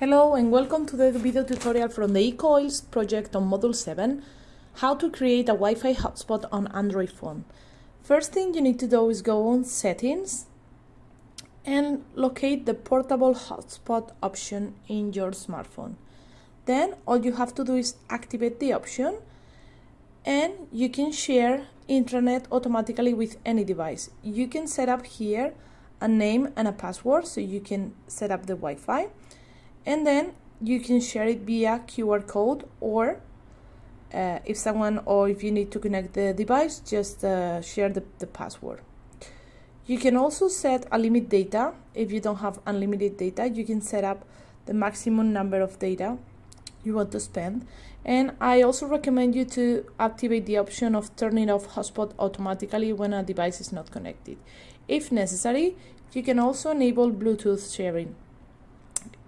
Hello and welcome to the video tutorial from the eCoils project on Module 7, how to create a Wi-Fi hotspot on Android phone. First thing you need to do is go on settings and locate the portable hotspot option in your smartphone. Then all you have to do is activate the option and you can share intranet automatically with any device. You can set up here a name and a password so you can set up the Wi-Fi and then you can share it via QR code or uh, if someone or if you need to connect the device just uh, share the, the password. You can also set a limit data. If you don't have unlimited data you can set up the maximum number of data you want to spend. And I also recommend you to activate the option of turning off hotspot automatically when a device is not connected. If necessary you can also enable Bluetooth sharing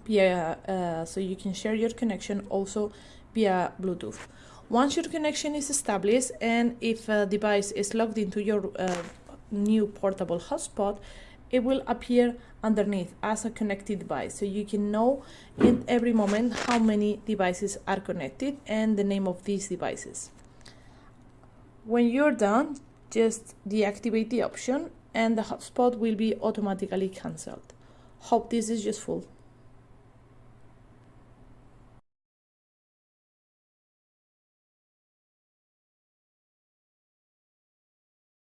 via uh, so you can share your connection also via Bluetooth. Once your connection is established and if a device is logged into your uh, new portable hotspot, it will appear underneath as a connected device. So you can know in every moment how many devices are connected and the name of these devices. When you're done, just deactivate the option and the hotspot will be automatically cancelled. Hope this is useful.